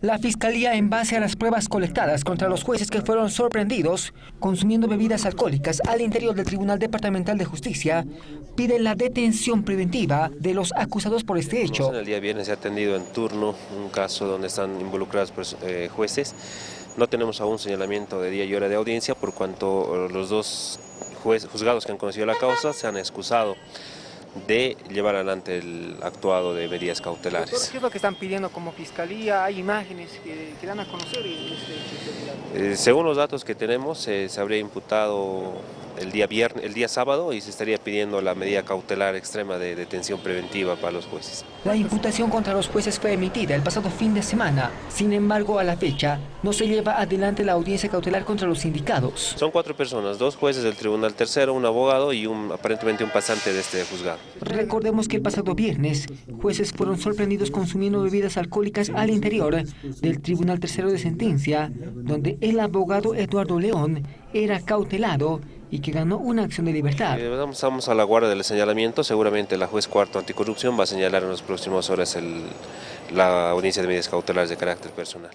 La Fiscalía, en base a las pruebas colectadas contra los jueces que fueron sorprendidos consumiendo bebidas alcohólicas al interior del Tribunal Departamental de Justicia, pide la detención preventiva de los acusados por este hecho. El día viernes se ha atendido en turno un caso donde están involucrados pues, eh, jueces. No tenemos aún señalamiento de día y hora de audiencia por cuanto los dos juzgados que han conocido la causa se han excusado de llevar adelante el actuado de medidas cautelares. ¿Qué es lo que están pidiendo como fiscalía? ¿Hay imágenes que, que dan a conocer? Este, eh, según los datos que tenemos, eh, se habría imputado el día, viernes, el día sábado y se estaría pidiendo la medida cautelar extrema de detención preventiva para los jueces. La imputación contra los jueces fue emitida el pasado fin de semana. Sin embargo, a la fecha, no se lleva adelante la audiencia cautelar contra los sindicados. Son cuatro personas, dos jueces del Tribunal Tercero, un abogado y un, aparentemente un pasante de este juzgado. Recordemos que el pasado viernes, jueces fueron sorprendidos consumiendo bebidas alcohólicas al interior del Tribunal Tercero de Sentencia, donde el abogado Eduardo León era cautelado y que ganó una acción de libertad. Eh, estamos a la guardia del señalamiento, seguramente la juez cuarto anticorrupción va a señalar en las próximas horas la audiencia de medidas cautelares de carácter personal.